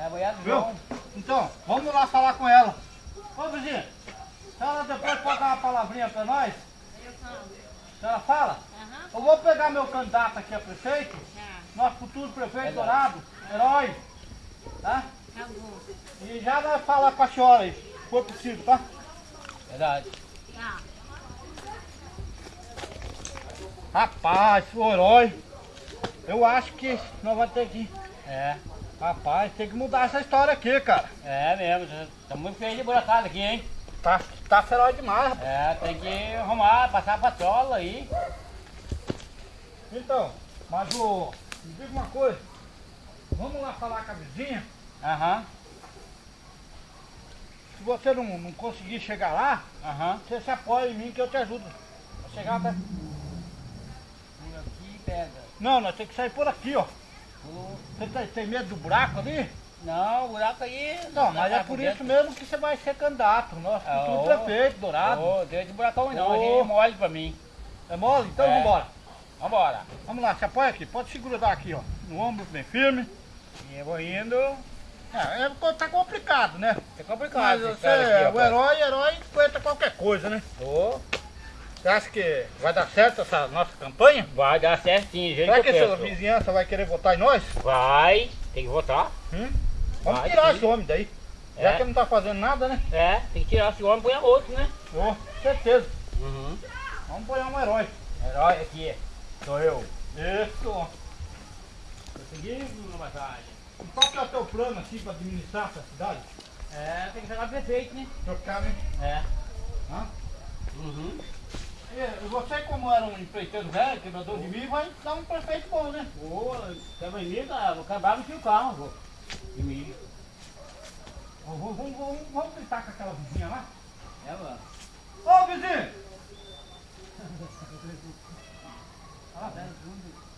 É, Viu? Então, vamos lá falar com ela. Ô vizinha, a senhora depois pode dar uma palavrinha pra nós? Eu falo. A senhora fala? Eu vou pegar meu candidato aqui a prefeito, Tá. nosso futuro prefeito. Dourado, herói, tá? Tá bom. E já vai falar com a senhora aí, se for possível, tá? Verdade. Tá. Rapaz, o herói, eu acho que nós vamos ter que... É, Rapaz, tem que mudar essa história aqui, cara. é mesmo. Tá muito feio de buracada aqui, hein? Tá, tá feroz demais, rapaz. É, tem que arrumar, passar a patrola aí. Então, mas o... Me diga uma coisa. Vamos lá falar com a vizinha. Aham, Se você não, não conseguir chegar lá, aham. você se apoia em mim que eu te ajudo. A chegar até... Por aqui pega. Não, nós temos que sair por aqui, ó. Você tem, tem medo do buraco ali? Não, o buraco aí. Não, mas é tá por dentro. isso mesmo que você vai ser candidato. Nosso Ah, futuro prefeito, Dourado. Ô, deu de buracão não, aqui é mole pra mim. É mole? Então É. vambora. Vambora. Vamos lá, se apoia aqui. Pode se grudar aqui, ó. No ombro bem firme. E eu vou indo. É, é, tá complicado, né? É complicado. Mas você história é aqui, o herói, herói aguenta qualquer coisa, né? Ô, Você acha que vai dar certo essa nossa campanha? vai dar certinho, jeito Será que essa vizinhança vai querer votar em nós? Vai, tem que votar. Hum? Vamos Vai, tirar sim. esse homem daí. Já É. que ele não tá fazendo nada, né? É, tem que tirar esse homem e põe outro, né? Ô, certeza. Uhum. Vamos apoiar um herói. Herói aqui, sou eu. Isso. Conseguiu, batalha. Qual que é o teu plano aqui para administrar essa cidade? É, tem que jogar prefeito, né? Trocar, né? É. Hã? Uhum. E você, como era um empreiteiro velho, quebrador de milho, vai dar um prefeito bom, né? Em mim, cara, vou acabar com o carro, vô. De milho. Ó, Vamos, vamos, vamos, vamos gritar com aquela vizinha lá? É, mano. Ô, vizinho! Ela vem,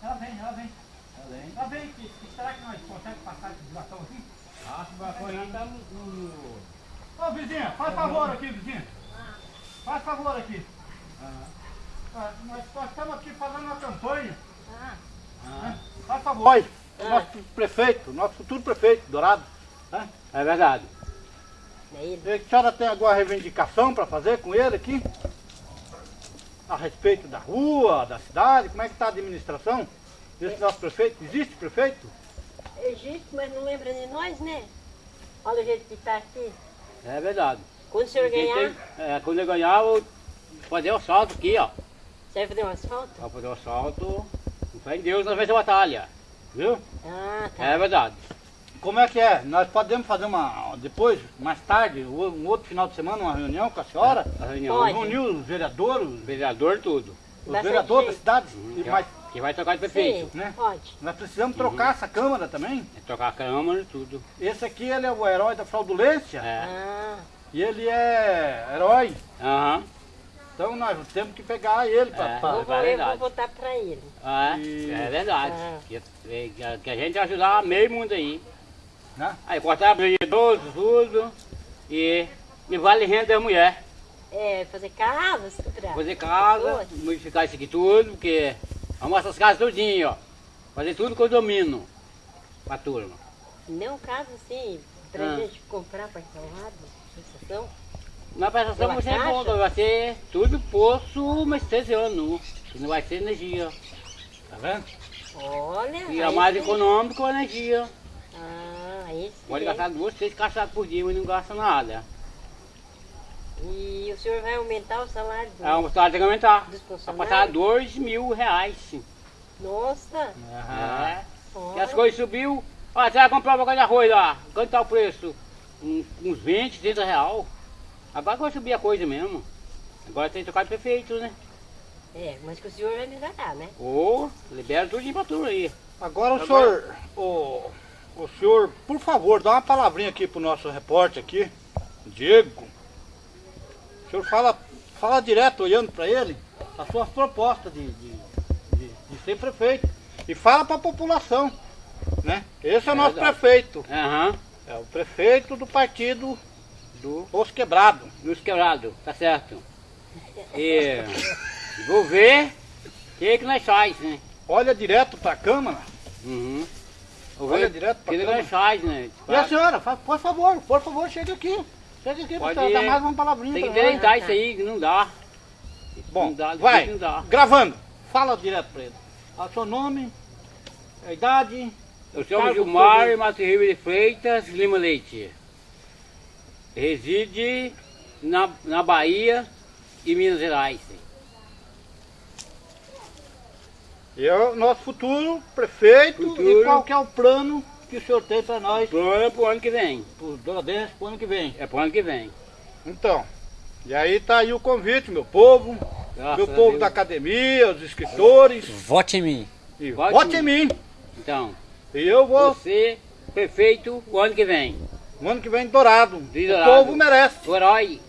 ela vem, ela vem. Tá. Ela vem, que, que será que nós conseguimos passar esse buração aqui? Ah, esse barco aí tá no... no- Ô, vizinha, faz favor aqui, vizinha. Faz favor aqui. Ah, nós, nós estamos aqui fazendo uma campanha. Ah. Ah, Faz favor. Oi, Ah. nosso prefeito, nosso futuro prefeito, Dourado. Tá? É verdade. É ele. E A senhora tem alguma reivindicação para fazer com ele aqui? A respeito da rua, da cidade, como é que está a administração desse nosso prefeito? Existe prefeito? Existe, mas não lembra de nós, né? Olha o jeito que tá aqui. É verdade. Quando o senhor ganhar, É, quando eu ganhar, eu fazer o salto aqui, ó. você vai fazer um asfalto? Pra fazer o salto, com fé em Deus, nós vamos a batalha. Viu? Ah, tá. É verdade. Como é que é? Nós podemos fazer uma, depois, mais tarde, um outro final de semana, uma reunião com a senhora? A reunião. Pode. Reunir os vereadores, O vereador, tudo. os vereadores da cidade. Que, mais, que vai trocar de Sim, prefeito. né? pode. nós precisamos trocar essa Câmara também. É trocar a câmara e tudo. Esse aqui ele é o herói da fraudulência É. Ah, e ele é herói. Aham. Então nós temos que pegar ele para. É. eu, vou, é eu vou votar pra ele. É, E- é verdade. Ah. Que, que- que a gente vai ajudar meio mundo aí. Né? Aí cortar o idoso, tudo. E, e vale renda da mulher. É, fazer casas pra Fazer casa, modificar isso aqui tudo, porque arrumar essas casas tudinho, ó. Fazer tudo condomínio pra turma. Não casa assim, pra Ah. gente comprar parcelado, prestação. Na prestação Pela vai ser bom, caixa? vai ser tudo poço, mas esse ano. Que não vai ser energia. Tá vendo? Olha, E é mais sim. econômico a energia. Ah, sim. Pode gastar duas, três caixas por dia, mas não gasta nada. E o senhor vai aumentar o salário do... É um salário tem que aumentar. Vai passar dois mil reais. Nossa, É. E as coisas subiu. Olha, você vai comprar uma coisa de arroz lá. Quanto tá o preço? Uns, uns 20, 30 real. Agora que vai subir a coisa mesmo. Agora tem que trocar de prefeito, né? É, mas que o senhor vai liberar, né? Ou libera tudinho pra turma aí. Agora o Agora- senhor, o, o senhor, por favor, dá uma palavrinha aqui pro nosso repórter aqui, Diego. O senhor fala, fala direto olhando para ele as suas propostas de, de, de, de ser prefeito. E fala para a população, né? Esse é o É nosso verdade. prefeito. Aham. É o prefeito do partido Do Os Quebrados. Luz quebrado, tá certo. E vou ver o que, que nós faz, né? Olha direto para a Câmara Uhum. Olha direto pra Que negócio câmera. faz, né? E a senhora, fa- por favor, por favor, chega aqui. Chega aqui, Pode pra dar mais uma palavrinha Tem que pra nós. deleitar isso aí, que não dá. Bom, não dá, vai, não dá. gravando. Fala direto pra ele. O seu nome, a idade. Eu cargo Gilmar que Mato Ribeiro de Freitas Lima Leite. Reside na, na Bahia e Minas Gerais. E é o nosso futuro prefeito Futuro. e qual que é o plano que o senhor tem para nós, Plano pro ano que vem. para para o ano que vem. É pro ano que vem. Então, e aí tá aí o convite, meu povo, Graças meu povo Deus. da academia, os escritores, Vote em mim. e Vote vote em em mim. Então, E eu vou, você, prefeito, o ano que vem. No ano que vem, Dourado. De O Dourado. povo merece. O herói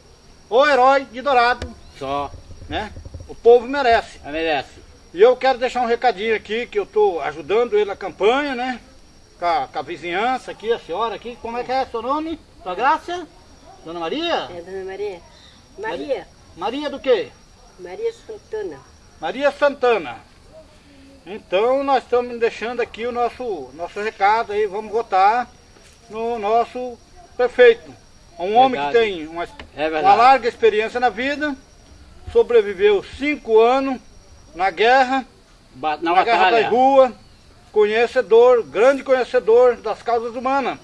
O herói de Dourado, só né? O povo merece. a merece. E eu quero deixar um recadinho aqui, que eu estou ajudando ele na campanha, né? Com a, com a vizinhança aqui, a senhora aqui. Como é que é seu nome? Sua Graça? Dona Maria? É, dona Maria? Maria. Maria do quê? Maria Santana. Maria Santana. Então nós estamos deixando aqui o nosso, nosso recado aí, vamos votar no nosso prefeito. Um homem que Verdade. tem uma, É uma larga experiência na vida, sobreviveu cinco anos na guerra, Na na guerra das ruas, conhecedor, grande conhecedor das causas humanas.